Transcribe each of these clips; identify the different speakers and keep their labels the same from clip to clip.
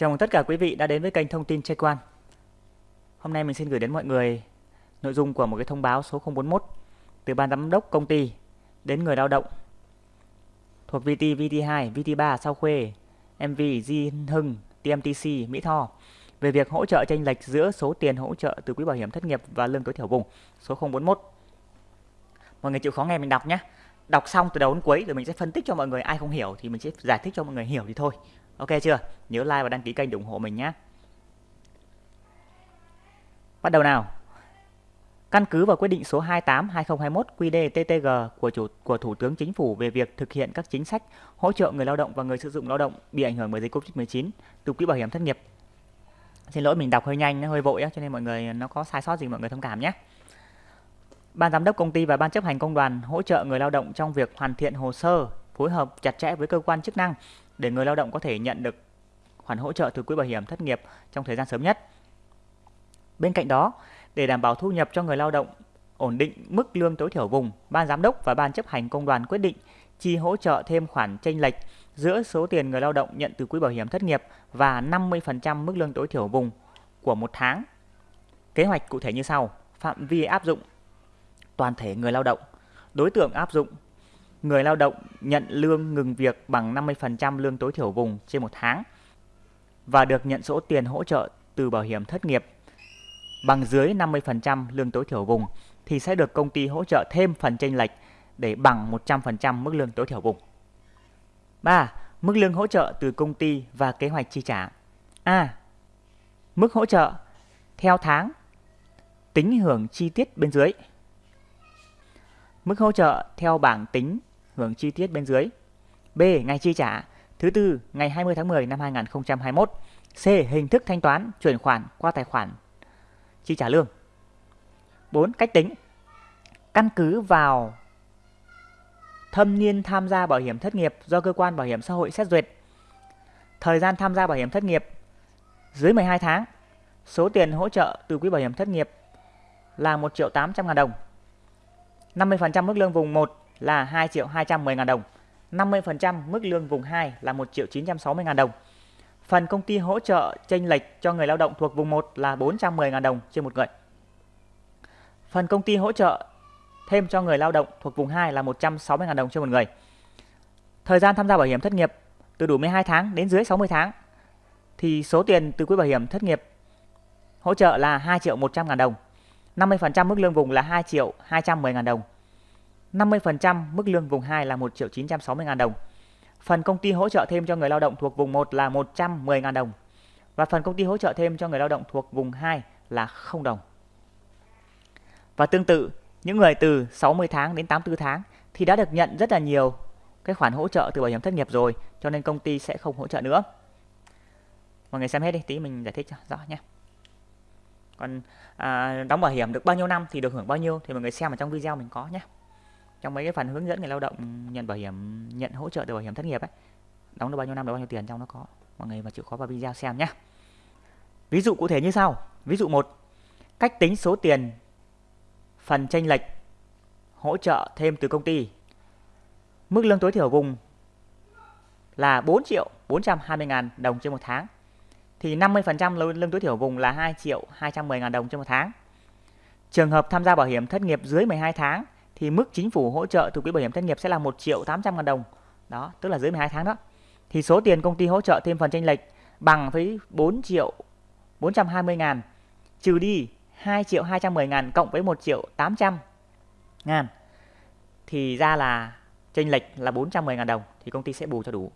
Speaker 1: Chào mừng tất cả quý vị đã đến với kênh thông tin Check quan. Hôm nay mình xin gửi đến mọi người nội dung của một cái thông báo số 041 từ ban giám đốc công ty đến người lao động thuộc VT, VT2, VT3, Sao Khuê, MV, Di Hưng, TMTC, Mỹ Tho về việc hỗ trợ chênh lệch giữa số tiền hỗ trợ từ quỹ bảo hiểm thất nghiệp và lương tối thiểu vùng số 041. Mọi người chịu khó nghe mình đọc nhé. Đọc xong từ đầu đến cuối rồi mình sẽ phân tích cho mọi người ai không hiểu thì mình sẽ giải thích cho mọi người hiểu thì thôi. Ok chưa? Nhớ like và đăng ký kênh để ủng hộ mình nhé. Bắt đầu nào. Căn cứ vào quyết định số 28/2021 QĐ-TTG của chủ của Thủ tướng Chính phủ về việc thực hiện các chính sách hỗ trợ người lao động và người sử dụng lao động bị ảnh hưởng bởi dịch Covid-19 từ quỹ bảo hiểm thất nghiệp. Xin lỗi mình đọc hơi nhanh, nó hơi vội á, cho nên mọi người nó có sai sót gì mọi người thông cảm nhé. Ban giám đốc công ty và ban chấp hành công đoàn hỗ trợ người lao động trong việc hoàn thiện hồ sơ, phối hợp chặt chẽ với cơ quan chức năng để người lao động có thể nhận được khoản hỗ trợ từ quỹ bảo hiểm thất nghiệp trong thời gian sớm nhất. Bên cạnh đó, để đảm bảo thu nhập cho người lao động ổn định mức lương tối thiểu vùng, ban giám đốc và ban chấp hành công đoàn quyết định chi hỗ trợ thêm khoản chênh lệch giữa số tiền người lao động nhận từ quỹ bảo hiểm thất nghiệp và 50% mức lương tối thiểu vùng của một tháng. Kế hoạch cụ thể như sau: phạm vi áp dụng toàn thể người lao động, đối tượng áp dụng người lao động nhận lương ngừng việc bằng 50% lương tối thiểu vùng trên một tháng và được nhận số tiền hỗ trợ từ bảo hiểm thất nghiệp bằng dưới 50% lương tối thiểu vùng thì sẽ được công ty hỗ trợ thêm phần chênh lệch để bằng 100% mức lương tối thiểu vùng. 3. Mức lương hỗ trợ từ công ty và kế hoạch chi trả. A. Mức hỗ trợ theo tháng, tính hưởng chi tiết bên dưới. Mức hỗ trợ theo bảng tính hưởng chi tiết bên dưới. B. Ngày chi trả thứ tư, ngày 20 tháng 10 năm 2021. C. Hình thức thanh toán, chuyển khoản qua tài khoản chi trả lương. 4. Cách tính. Căn cứ vào thâm niên tham gia bảo hiểm thất nghiệp do cơ quan bảo hiểm xã hội xét duyệt. Thời gian tham gia bảo hiểm thất nghiệp dưới 12 tháng. Số tiền hỗ trợ từ quỹ bảo hiểm thất nghiệp là 1 triệu 800 ngàn đồng. 50% mức lương vùng 1 là 2 triệu 210 ngàn đồng. 50% mức lương vùng 2 là 1 triệu 960 ngàn đồng. Phần công ty hỗ trợ chênh lệch cho người lao động thuộc vùng 1 là 410 ngàn đồng trên một người. Phần công ty hỗ trợ thêm cho người lao động thuộc vùng 2 là 160 ngàn đồng trên một người. Thời gian tham gia bảo hiểm thất nghiệp từ đủ 12 tháng đến dưới 60 tháng, thì số tiền từ quỹ bảo hiểm thất nghiệp hỗ trợ là 2 triệu 100 ngàn đồng. 50% mức lương vùng là 2 triệu 210 ngàn đồng. 50% mức lương vùng 2 là 1 triệu 960 ngàn đồng. Phần công ty hỗ trợ thêm cho người lao động thuộc vùng 1 là 110 ngàn đồng. Và phần công ty hỗ trợ thêm cho người lao động thuộc vùng 2 là 0 đồng. Và tương tự, những người từ 60 tháng đến 84 tháng thì đã được nhận rất là nhiều cái khoản hỗ trợ từ bảo hiểm thất nghiệp rồi, cho nên công ty sẽ không hỗ trợ nữa. Mọi người xem hết đi, tí mình giải thích cho rõ nhé. Còn à, đóng bảo hiểm được bao nhiêu năm thì được hưởng bao nhiêu thì mọi người xem ở trong video mình có nhé trong mấy cái phần hướng dẫn người lao động nhận bảo hiểm, nhận hỗ trợ từ bảo hiểm thất nghiệp ấy, đóng được bao nhiêu năm được bao nhiêu tiền trong nó có. Mọi người mà chịu khó vào video xem nhé ví dụ cụ thể như sau. Ví dụ một, cách tính số tiền phần tranh lệch hỗ trợ thêm từ công ty. Mức lương tối thiểu vùng là 4 triệu 420 ngàn đồng trên một tháng. Thì 50% lương tối thiểu vùng là 2 triệu 210 ngàn đồng trên một tháng. Trường hợp tham gia bảo hiểm thất nghiệp dưới 12 tháng thì mức chính phủ hỗ trợ từ quỹ bảo hiểm thất nghiệp sẽ là 1 triệu 800 ngàn đồng. Đó, tức là dưới 12 tháng đó. Thì số tiền công ty hỗ trợ thêm phần chênh lệch bằng với 4 triệu 420 ngàn trừ đi 2 triệu 210 ngàn cộng với 1 triệu 800 ngàn thì ra là chênh lệch là 410 ngàn đồng thì công ty sẽ bù cho đủ.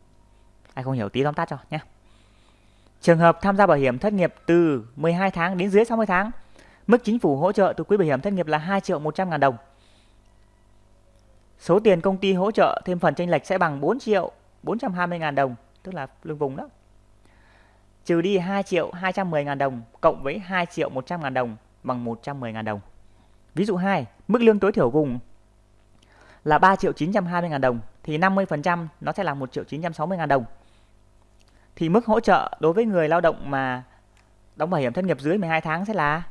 Speaker 1: Ai không hiểu tí tóm tắt cho nhé. Trường hợp tham gia bảo hiểm thất nghiệp từ 12 tháng đến dưới 60 tháng, mức chính phủ hỗ trợ từ quỹ bảo hiểm thất nghiệp là 2 triệu 100 ngàn đồng Số tiền công ty hỗ trợ thêm phần tranh lệch sẽ bằng 4 triệu 420 ngàn đồng, tức là lương vùng đó. Trừ đi 2 triệu 210 ngàn đồng cộng với 2 triệu 100 ngàn đồng bằng 110 ngàn đồng. Ví dụ 2, mức lương tối thiểu vùng là 3 triệu 920 ngàn đồng thì 50% nó sẽ là 1 triệu 960 ngàn đồng. Thì mức hỗ trợ đối với người lao động mà đóng bảo hiểm thất nghiệp dưới 12 tháng sẽ là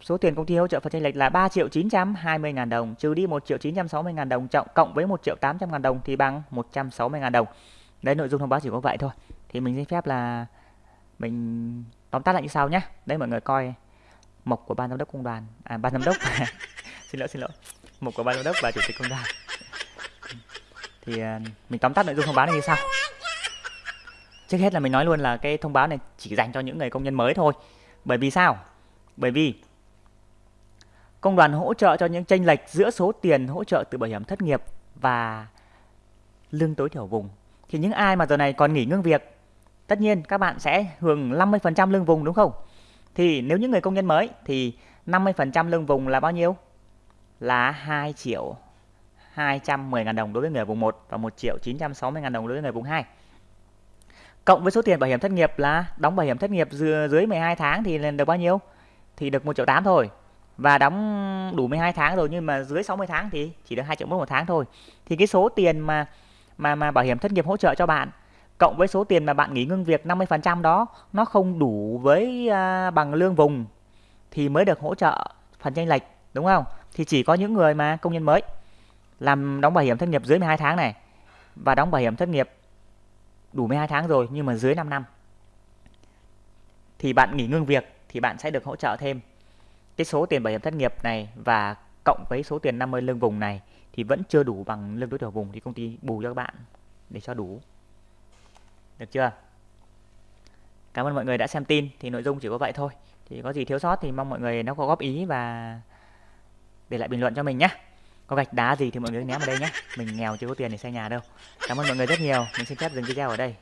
Speaker 1: Số tiền công ty hỗ trợ phần chênh lệch là 3 triệu 920 ngàn đồng, trừ đi 1 triệu 960 ngàn đồng trọng cộng với 1 triệu 800 ngàn đồng thì bằng 160 ngàn đồng. Đấy nội dung thông báo chỉ có vậy thôi. thì mình xin phép là mình tóm tắt lại như sau nhé đấy mọi người coi mục của ban giám đốc công đoàn. À ban giám đốc. Xin lỗi xin lỗi. Mục của ban giám đốc và chủ tịch công đoàn. Thì à, mình tóm tắt nội dung thông báo này như sau. Trước hết là mình nói luôn là cái thông báo này chỉ dành cho những người công nhân mới thôi. Bởi vì sao? Bởi vì công đoàn hỗ trợ cho những chênh lệch giữa số tiền hỗ trợ từ bảo hiểm thất nghiệp và lương tối thiểu vùng. Thì những ai mà giờ này còn nghỉ ngưng việc, tất nhiên các bạn sẽ hưởng 50% lương vùng, đúng không? Thì nếu những người công nhân mới thì 50% lương vùng là bao nhiêu? Là 2 triệu 210 ngàn đồng đối với người vùng 1 và 1 triệu 960 ngàn đồng đối với người vùng 2 cộng với số tiền bảo hiểm thất nghiệp là đóng bảo hiểm thất nghiệp dưới 12 tháng thì lên được bao nhiêu? Thì được 1 triệu 8 thôi và đóng đủ 12 tháng rồi nhưng mà dưới 60 tháng thì chỉ được 2 triệu một tháng thôi. Thì cái số tiền mà mà mà bảo hiểm thất nghiệp hỗ trợ cho bạn cộng với số tiền mà bạn nghỉ ngưng việc 50% đó nó không đủ với uh, bằng lương vùng thì mới được hỗ trợ phần chênh lệch đúng không? Thì chỉ có những người mà công nhân mới làm đóng bảo hiểm thất nghiệp dưới 12 tháng này và đóng bảo hiểm thất nghiệp đủ 12 tháng rồi nhưng mà dưới 5 năm. Thì bạn nghỉ ngưng việc thì bạn sẽ được hỗ trợ thêm cái số tiền bảo hiểm thất nghiệp này và cộng với số tiền 50 lương vùng này thì vẫn chưa đủ bằng lương tối thiểu vùng thì công ty bù cho các bạn để cho đủ. Được chưa? Cảm ơn mọi người đã xem tin, thì nội dung chỉ có vậy thôi. Thì có gì thiếu sót thì mong mọi người nó có góp ý và để lại bình luận cho mình nhé. Có gạch đá gì thì mọi người ném vào đây nhé. Mình nghèo chưa có tiền để xây nhà đâu. Cảm ơn mọi người rất nhiều. Mình xin phép dừng video ở đây.